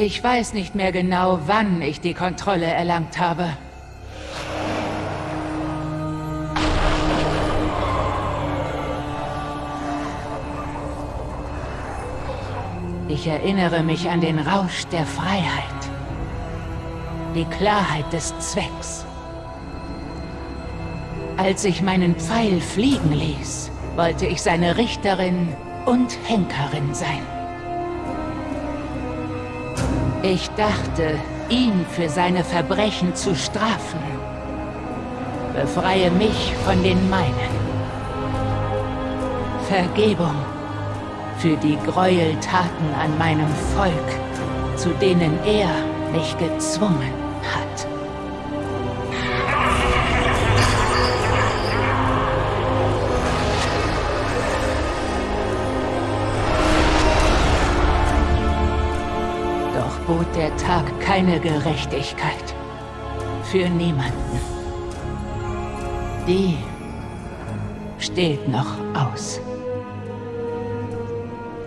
Ich weiß nicht mehr genau, wann ich die Kontrolle erlangt habe. Ich erinnere mich an den Rausch der Freiheit. Die Klarheit des Zwecks. Als ich meinen Pfeil fliegen ließ, wollte ich seine Richterin und Henkerin sein. Ich dachte, ihn für seine Verbrechen zu strafen. Befreie mich von den meinen. Vergebung für die Gräueltaten an meinem Volk, zu denen er mich gezwungen Doch bot der Tag keine Gerechtigkeit. Für niemanden. Die steht noch aus.